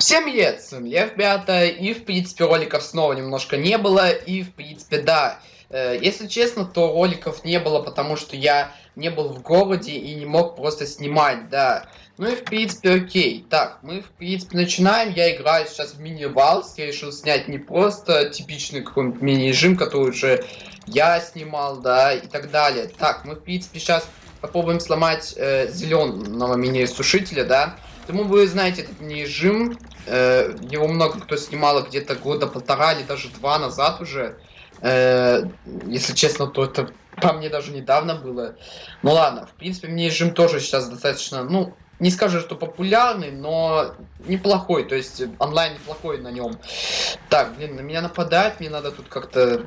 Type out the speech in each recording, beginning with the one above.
Всем привет, с вами я, ребята, и в принципе роликов снова немножко не было, и в принципе да, э, если честно, то роликов не было, потому что я не был в городе и не мог просто снимать, да. Ну и в принципе окей, так, мы в принципе начинаем, я играю сейчас в мини-валс, я решил снять не просто типичный какой-нибудь мини-режим, который уже я снимал, да, и так далее. Так, мы в принципе сейчас попробуем сломать э, зеленого мини-сушителя, да. Думаю, вы знаете этот мини-режим, Э, его много кто снимал где-то года полтора или даже два назад уже. Э, если честно, то это по мне даже недавно было. Ну ладно, в принципе, мне режим тоже сейчас достаточно, ну, не скажу, что популярный, но неплохой, то есть онлайн неплохой на нем. Так, блин, на меня нападает, мне надо тут как-то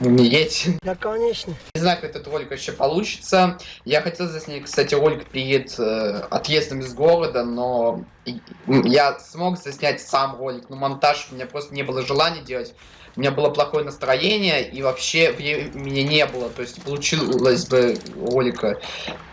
умереть. Да, конечно. Не знаю, как этот ролик вообще получится. Я хотел заснять, кстати, ролик перед э, отъездом из города, но я смог заснять сам ролик, но монтаж у меня просто не было желания делать. У меня было плохое настроение, и вообще времени не было. То есть получилось бы ролика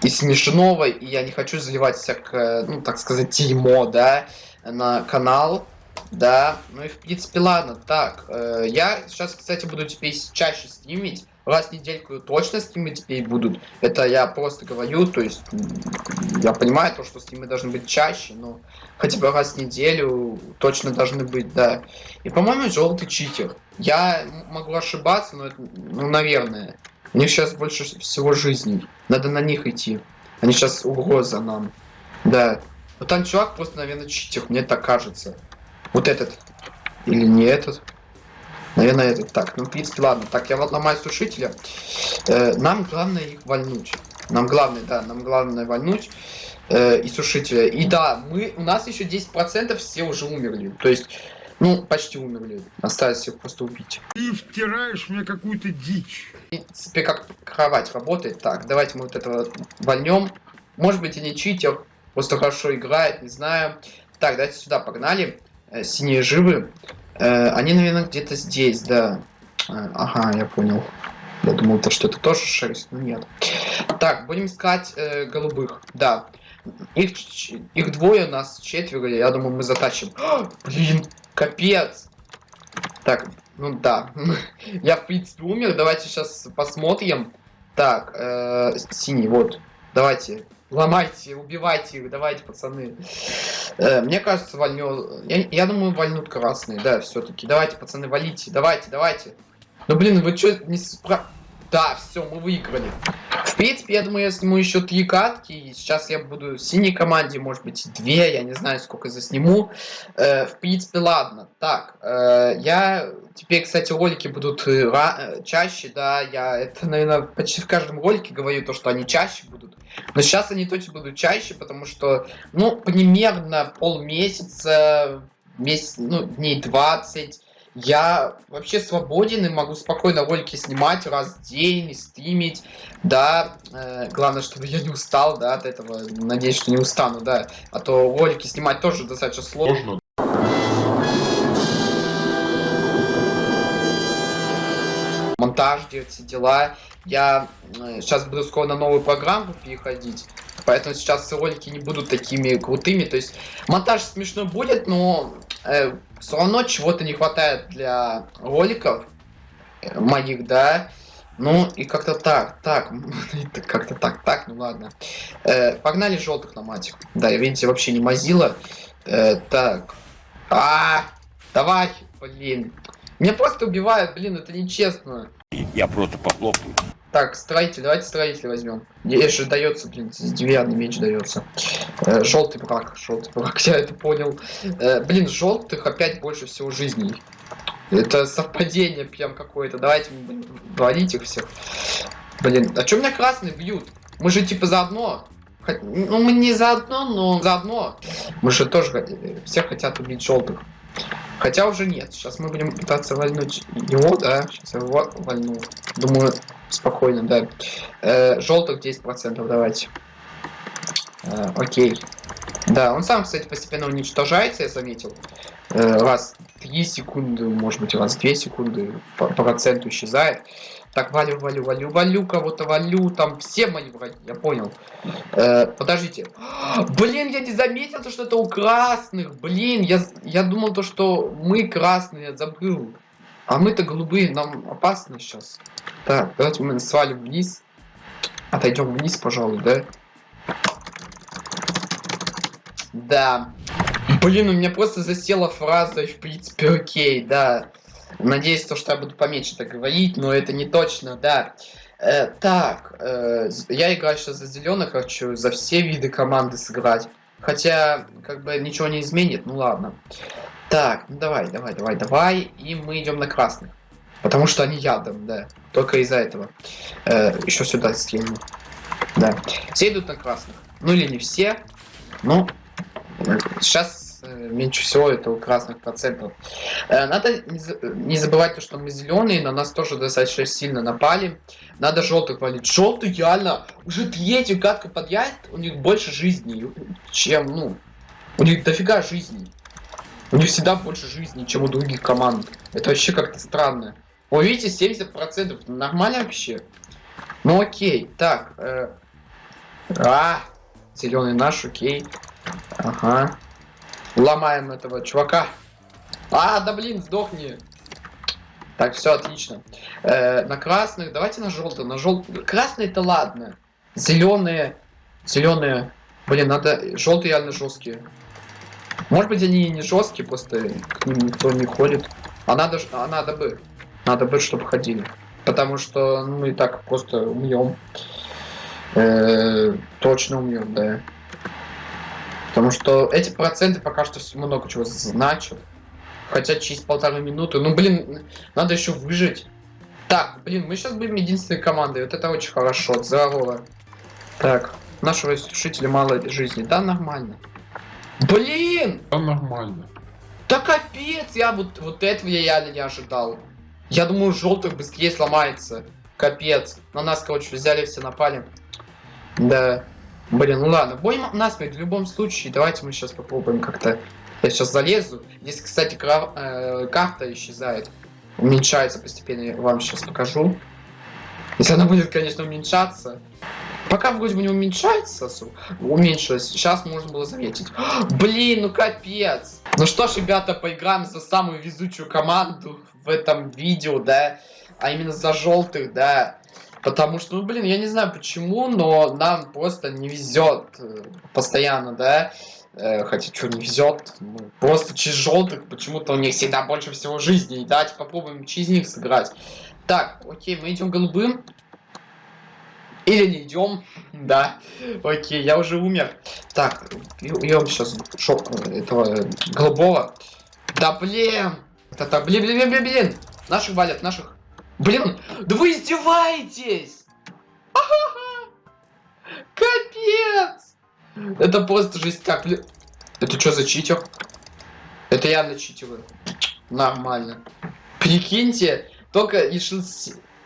и смешного, и я не хочу заливать всякое, ну, так сказать, дерьмо, да, на канал. Да, ну и в принципе ладно. Так, э, я сейчас, кстати, буду теперь чаще стримить. Раз в недельку точно стримы теперь будут. Это я просто говорю, то есть я понимаю то, что стримы должны быть чаще, но хотя бы раз в неделю точно должны быть, да. И по-моему, желтый читер. Я могу ошибаться, но это, ну, наверное. У них сейчас больше всего жизней. Надо на них идти. Они сейчас угроза нам. Да. Вот там чувак просто, наверное, читер, мне так кажется. Вот этот. Или не этот. Наверное, этот. Так, ну, в принципе, ладно. Так, я вот ломаю сушителя. Э, нам главное их вольнуть. Нам главное, да, нам главное вольнуть э, и сушителя. И да, мы, у нас еще 10% все уже умерли. То есть, ну, почти умерли. Осталось их просто убить. Ты втираешь мне какую-то дичь. В принципе, как кровать работает. Так, давайте мы вот этого вольнем. Может быть, и не читер. Просто хорошо играет, не знаю. Так, давайте сюда погнали. Э, синие живы. Э, они, наверное, где-то здесь, да. Э, ага, я понял. Я думал, то, что это тоже шерсть, но нет. Так, будем искать э, голубых. Да. Их, их двое, нас четверо, я думаю, мы затащим. О, блин, капец. Так, ну да. я, в принципе, умер. Давайте сейчас посмотрим. Так, э, синий, вот. Давайте. Ломайте, убивайте их, давайте, пацаны. Э, мне кажется, вольнет. Я, я думаю, вольнут красные, да, все-таки. Давайте, пацаны, валите, давайте, давайте. Ну блин, вы что не спра... Да, все, мы выиграли. В принципе, я думаю, я сниму еще три катки. И сейчас я буду в синей команде, может быть, две. Я не знаю, сколько засниму. Э, в принципе, ладно. Так, э, я... Теперь, кстати, ролики будут э, э, чаще, да. Я это, наверное, почти в каждом ролике говорю, то, что они чаще будут. Но сейчас они точно будут чаще, потому что, ну, примерно полмесяца, месяц, ну, дней 20 я вообще свободен и могу спокойно ролики снимать раз в день, стримить, да, э, главное, чтобы я не устал, да, от этого, надеюсь, что не устану, да, а то ролики снимать тоже достаточно сложно. Монтаж делать все дела, я э, сейчас буду скоро на новую программу переходить, поэтому сейчас ролики не будут такими крутыми, то есть монтаж смешной будет, но э, все равно чего-то не хватает для роликов э, моих, да. Ну и как-то так, так, как-то так, так, ну ладно. Э, погнали желтых матик. Да, видите, вообще не мазила. Э, так. А, давай, блин. Меня просто убивают, блин, это нечестно. Я просто похлопаю. Так, строитель, давайте строитель возьмем. Ей же дается, блин, деревянный меч дается. Э, желтый брак, желтый брак, я это понял. Э, блин, желтых опять больше всего жизней. Это совпадение прям какое-то. Давайте валить их всех. Блин, а чё меня красные бьют? Мы же типа заодно. Ну, мы не заодно, но заодно. Мы же тоже все хотят убить желтых. Хотя уже нет. Сейчас мы будем пытаться вальнуть его, да. Сейчас я его вальну. Думаю, спокойно, да. Э, желтых 10%, давайте. Э, окей. Да, он сам, кстати, постепенно уничтожается, я заметил. Э, раз 3 секунды, может быть, раз 2 секунды по проценту исчезает. Так, валю, валю, валю, валю, кого-то валю, там все мои враги, я понял. Э, подождите. Блин, я не заметил, то, что это у красных. Блин, я, я думал, то, что мы красные, забыл. А мы-то голубые, нам опасно сейчас. Так, давайте мы свалим вниз. Отойдем вниз, пожалуй, да? Да. Блин, у меня просто засела фраза, в принципе, окей, да. Надеюсь, то, что я буду поменьше так говорить, но это не точно, да. Э, так, э, я играю сейчас за зеленых, хочу за все виды команды сыграть. Хотя, как бы, ничего не изменит, ну ладно. Так, ну давай, давай, давай, давай. И мы идем на красных. Потому что они ядом, да. Только из-за этого. Э, еще сюда скину. Да. Все идут на красных. Ну или не все. Ну, сейчас меньше всего это у красных процентов. Э, надо не, за не забывать, то, что мы зеленые, на нас тоже достаточно сильно напали. Надо желтых валить. Желтый реально уже третью катку подъезд, у них больше жизни, чем, ну, у них дофига жизни. У них всегда больше жизни, чем у других команд. Это вообще как-то странно. Вы видите, 70% нормально вообще? Ну окей, так. Э, а, зеленый наш, окей. Ага. Ломаем этого чувака. А, да блин, сдохни. Так, все отлично. Э, на красных, давайте на желтый. На желтый. Красные это ладно. Зеленые. Зеленые. Блин, надо. Желтые реально жесткие. Может быть они не жесткие, просто к ним никто не ходит. А надо, а надо бы. Надо бы, чтобы ходили. Потому что ну, мы и так просто умьем. Э, точно умьем, да. Потому что эти проценты пока что много чего значат. Хотя через полторы минуты. Ну, блин, надо еще выжить. Так, блин, мы сейчас будем единственной командой. Вот это очень хорошо. Здорово. Так, нашего сушителя мало жизни. Да, нормально. Блин! Да нормально. Да капец, я вот, вот этого я реально не ожидал. Я думаю, желтых быстрее сломается. Капец. На нас, короче, взяли, все напали. Да. Блин, ну ладно. Бой насмерть в любом случае. Давайте мы сейчас попробуем как-то... Я сейчас залезу. Здесь, кстати, крав... э, карта исчезает. Уменьшается постепенно. Я вам сейчас покажу. Если она будет, конечно, уменьшаться. Пока вроде бы не уменьшается, уменьшилось, сейчас можно было заметить. Блин, ну капец. Ну что ж, ребята, поиграем за самую везучую команду в этом видео, да. А именно за желтых, да. Потому что, ну, блин, я не знаю почему, но нам просто не везет э, постоянно, да. Э, хотя, что не везет, просто через желтых почему-то у них всегда больше всего жизни. Давайте попробуем через них сыграть. Так, окей, мы идем голубым. Или не идем. Да. Окей, я уже умер. Так, убьем сейчас шок этого голубого. Да блин! Это блин, блин, блин, блин! Наших валят, наших. Блин, да вы издеваетесь! Капец! Это просто жесть как, блин. Это что за читер? Это явно читеры. Нормально. Прикиньте, только решил...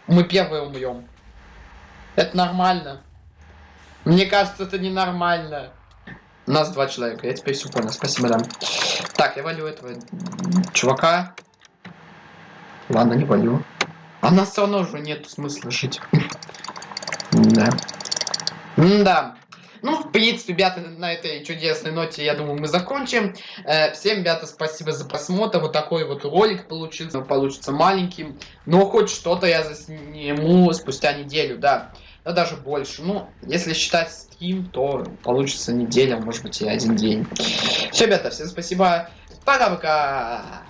Мы первые умрем. Это нормально. Мне кажется, это ненормально. У нас два человека, я теперь все понял. Спасибо, да. Так, я валю этого чувака. Ладно, не валю. А нас все равно уже нет смысла жить. Да. Да. Ну, в принципе, ребята, на этой чудесной ноте, я думаю, мы закончим. Э, всем, ребята, спасибо за просмотр. Вот такой вот ролик получился. Получится маленьким. Но хоть что-то я засниму спустя неделю, да да даже больше. Ну, если считать стрим, то получится неделя, может быть и один день. Все, ребята, всем спасибо. Пока-пока.